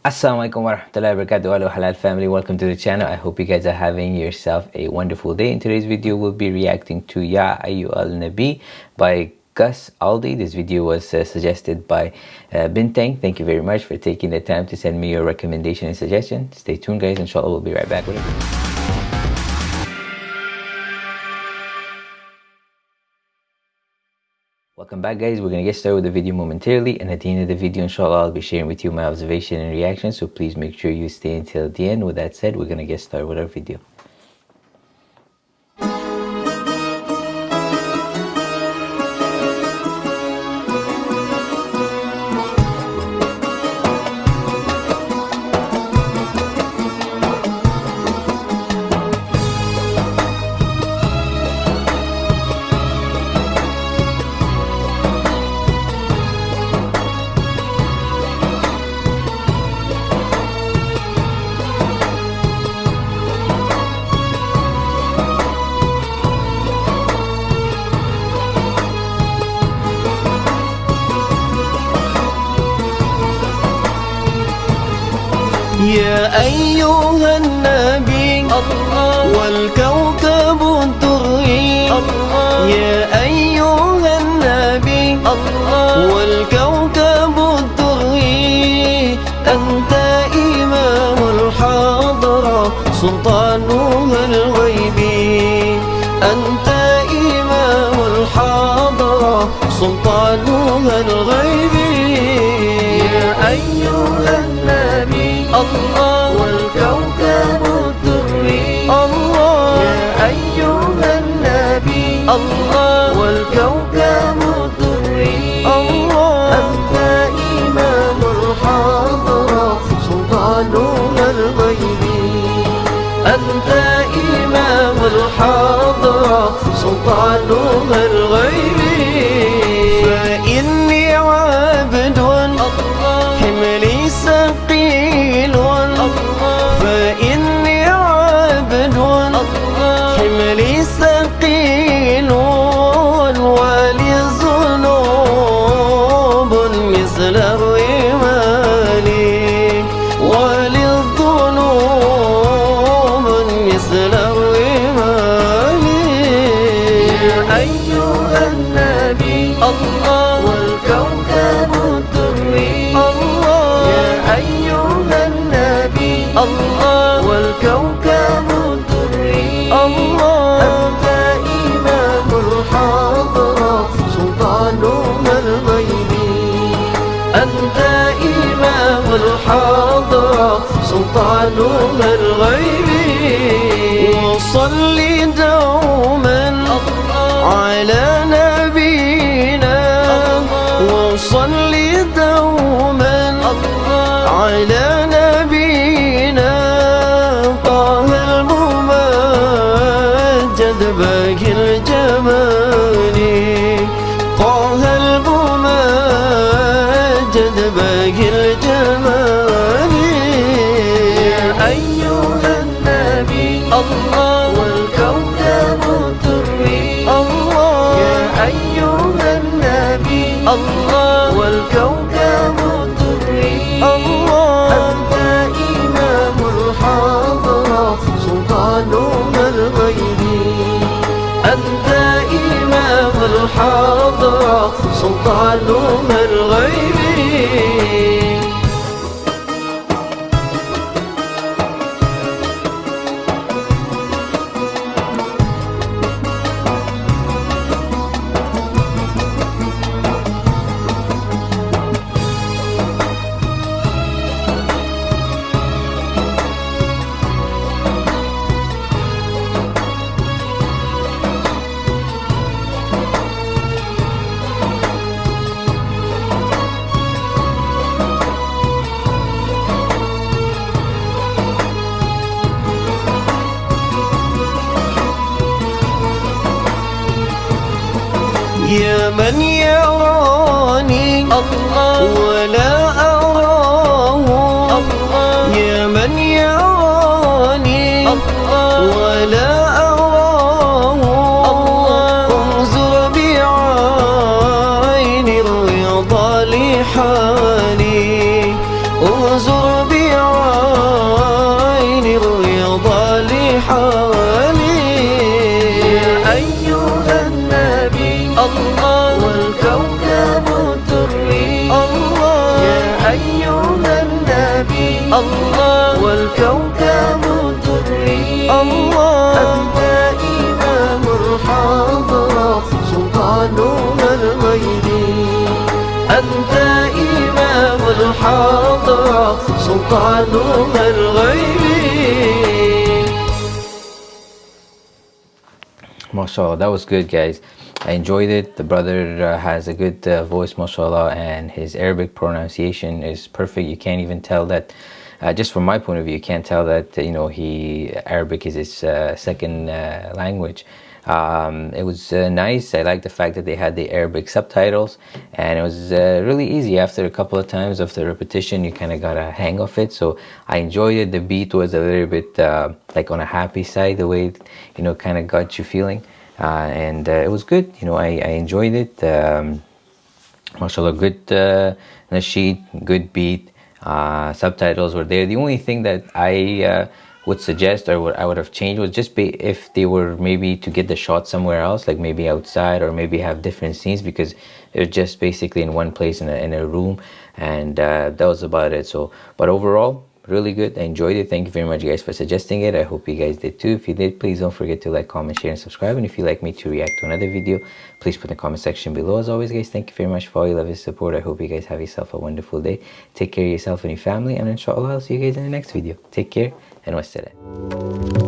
Assalamualaikum warahmatullahi wabarakatuh. Hello halal family. Welcome to the channel. I hope you guys are having yourself a wonderful day. In today's video we'll be reacting to Ya Ayu Al Nabi by Gus Aldi. This video was uh, suggested by uh, Bintang. Thank you very much for taking the time to send me your recommendation and suggestion. Stay tuned guys. Inshallah we'll be right back with it Welcome back guys, we're going to get started with the video momentarily and at the end of the video inshallah I'll be sharing with you my observation and reaction so please make sure you stay until the end. With that said, we're going to get started with our video. يا أيها النبي الله. والكوكب الدري. الله. يا أيها النبي الله. والكوكب الدري. أنت إمام الحضرة سلطانها الغيبي أنت إمام الحضرة سلطانها الغيبي الله والكوكب الدري. الله. يا أيها النبي. الله. والكوكب الدري. الله. أنت إمام الحضرة سلطانها الغيبي أنت إمام الحضرة سلطانها الغيبي والكوكب الدري. الله. يا أيها النبي. الله. والكوكب الدري. الله. أنت إمام الحضرة سلطانها الغيبي أنت إمام الحضرة سلطانها الغيبي وصلي دوما الممجد باقي الجمال طه الممجد باقي الجمال يا أيها النبي الله الحضرة سلطانها من يراني الله. ولا أراه. الله. يا من يراني الله. ولا أراه. الله. انظر بعين الرضا لحالي الحضرة سلطانها الغيبي mashallah that was good guys i enjoyed it the brother uh, has a good uh, voice mashallah and his arabic pronunciation is perfect you can't even tell that uh, just from my point of view you can't tell that you know he arabic is his uh, second uh, language um, it was uh, nice. I like the fact that they had the Arabic subtitles and it was uh, really easy. After a couple of times of the repetition you kind of got a hang of it. So I enjoyed it. The beat was a little bit uh, like on a happy side the way it, you know kind of got you feeling. Uh, and uh, it was good. You know I, I enjoyed it. Um, mashallah good uh, nasheed good beat. Subtitles were there. The only thing that I would suggest or what I would have changed was just be if they were maybe to get the shot somewhere else, like maybe outside or maybe have different scenes because was just basically in one place in a, in a room and uh, that was about it. So, but overall, really good. I enjoyed it. Thank you very much guys for suggesting it. I hope you guys did too. If you did, please don't forget to like, comment, share and subscribe. And if you'd like me to react to another video, please put in the comment section below. As always guys, thank you very much for all your love and support. I hope you guys have yourself a wonderful day. Take care of yourself and your family and inshallah I'll see you guys in the next video. Take care and we said it.